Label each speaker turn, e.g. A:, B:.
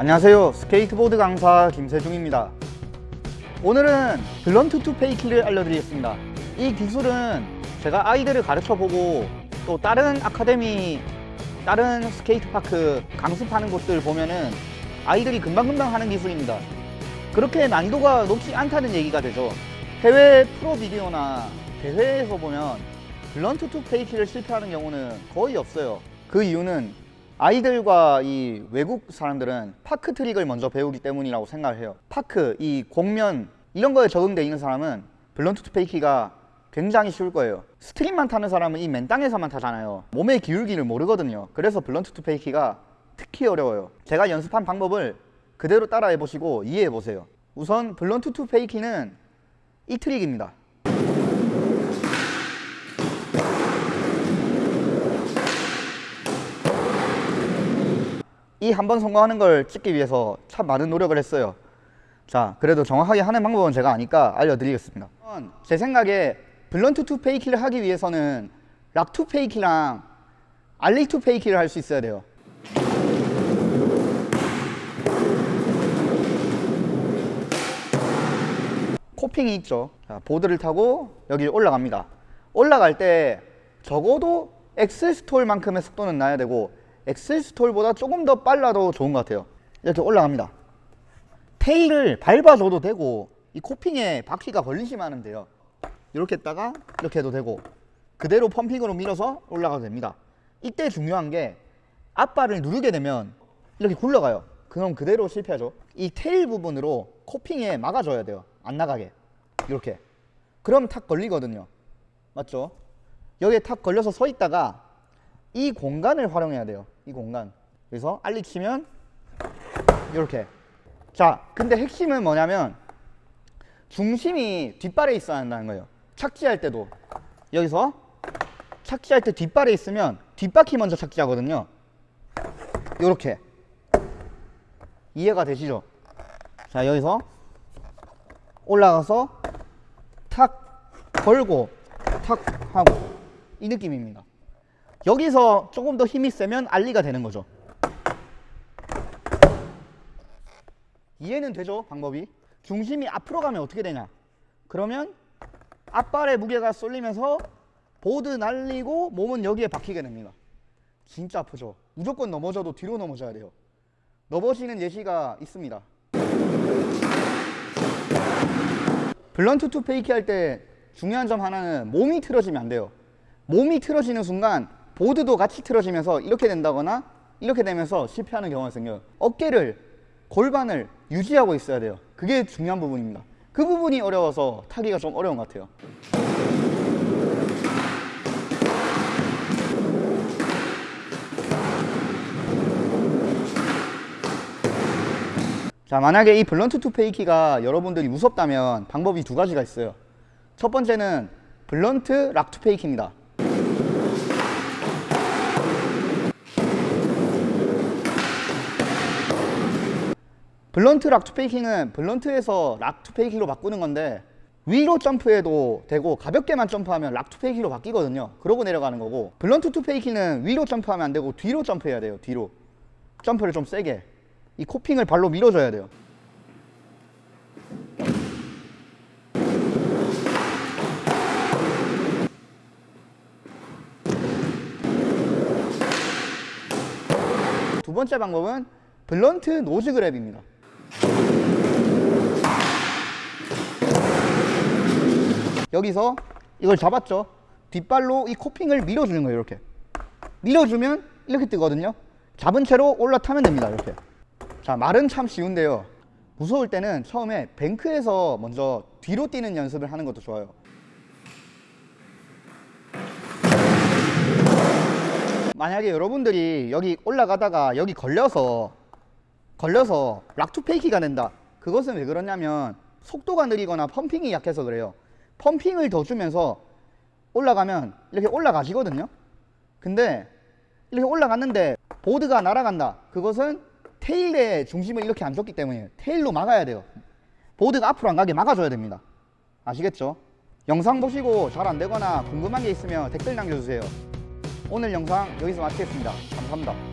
A: 안녕하세요. 스케이트보드 강사 김세중입니다. 오늘은 blunt to fakie를 알려드리겠습니다. 이 기술은 제가 아이들을 가르쳐보고 또 다른 아카데미 다른 skatepark 강습하는 곳들 보면은 아이들이 금방금방 하는 기술입니다. 그렇게 난이도가 높지 않다는 얘기가 되죠. 해외 프로 비디오나 대회에서 보면 blunt to fakie를 실패하는 경우는 거의 없어요. 그 이유는 아이들과 이 외국 사람들은 park trick을 먼저 배우기 때문이라고 생각을 해요. park, 이 곡면 이런 거에 적응되어 있는 사람은 blunt to fakie가 굉장히 쉬울 거예요. street만 타는 사람은 이 맨 땅에서만 타잖아요. 몸의 기울기를 모르거든요. 그래서 blunt to fakie가 특히 어려워요. 제가 연습한 방법을 그대로 따라해 보시고 이해해 보세요. 우선 blunt to fakie는 이 trick입니다 이 한 번 성공하는 걸 찍기 위해서 참 많은 노력을 했어요. 자 그래도 정확하게 하는 방법은 제가 아니까 알려드리겠습니다. 제 생각에 blunt to fakie를 하기 위해서는 rock to fakie랑 ollie to fakie를 할 수 있어야 돼요. coping이 있죠. 자, 보드를 타고 여기 올라갑니다. 올라갈 때 적어도 엑셀스톨만큼의 속도는 나야 되고 엑셀스톨보다 조금 더 빨라도 좋은 것 같아요. 이렇게 올라갑니다. 테일을 밟아줘도 되고 이 코핑에 바퀴가 걸리시면 하면 돼요. 이렇게 했다가 이렇게 해도 되고 그대로 펌핑으로 밀어서 올라가도 됩니다. 이때 중요한 게 앞발을 누르게 되면 이렇게 굴러가요. 그럼 그대로 실패하죠. 이 테일 부분으로 코핑에 막아줘야 돼요. 안 나가게. 이렇게. 그럼 탁 걸리거든요. 맞죠? 여기에 탁 걸려서 서 있다가 이 공간을 활용해야 돼요 이 공간. 그래서 알리 치면 이렇게. 자 근데 핵심은 뭐냐면 중심이 뒷발에 있어야 한다는 거예요. 착지할 때도. 여기서 착지할 때 뒷발에 있으면 뒷바퀴 먼저 착지하거든요. 이렇게. 이해가 되시죠? 자 여기서 올라가서 탁 걸고 탁 하고. 이 느낌입니다 여기서 조금 더 힘이 세면 알리가 되는 거죠. 이해는 되죠 방법이? 중심이 앞으로 가면 어떻게 되냐? 그러면 앞발에 무게가 쏠리면서 보드 날리고 몸은 여기에 박히게 됩니다. 진짜 아프죠? 무조건 넘어져도 뒤로 넘어져야 돼요. 넘어지는 예시가 있습니다. blunt to fakie 할 때 중요한 점 하나는 몸이 틀어지면 안 돼요. 몸이 틀어지는 순간 보드도 같이 틀어지면서 이렇게 된다거나 이렇게 되면서 실패하는 경우가 생겨요 어깨를 골반을 유지하고 있어야 돼요. 그게 중요한 부분입니다. 그 부분이 어려워서 타기가 좀 어려운 것 같아요. 자 만약에 이 blunt to fakie가 여러분들이 무섭다면 방법이 두 가지가 있어요. 첫 번째는 blunt rock to fakie입니다 blunt rock to fakie는 blunt에서 rock to fakie로 바꾸는 건데 위로 점프해도 되고 가볍게만 점프하면 rock to fakie로 바뀌거든요. 그러고 내려가는 거고 blunt to fakie는 위로 점프하면 안 되고 뒤로 점프해야 돼요 뒤로. 점프를 좀 세게. 이 coping을 발로 밀어줘야 돼요. 두 번째 방법은 blunt nose grab입니다 여기서 이걸 잡았죠. 뒷발로 이 coping을 밀어주는 거예요 이렇게. 밀어주면 이렇게 뜨거든요. 잡은 채로 올라타면 됩니다 이렇게. 자 말은 참 쉬운데요. 무서울 때는 처음에 뱅크에서 먼저 뒤로 뛰는 연습을 하는 것도 좋아요. 만약에 여러분들이 여기 올라가다가 여기 걸려서 걸려서 락투 페이키가 된다. 그것은 왜 그러냐면 속도가 느리거나 펌핑이 약해서 그래요. 펌핑을 더 주면서 올라가면 이렇게 올라가지거든요. 근데 이렇게 올라갔는데 보드가 날아간다. 그것은 테일의 중심을 이렇게 안 줬기 때문에 테일로 막아야 돼요. 보드가 앞으로 안 가게 막아줘야 됩니다. 아시겠죠? 영상 보시고 잘 안되거나 궁금한 게 있으면 댓글 남겨주세요. 오늘 영상 여기서 마치겠습니다. 감사합니다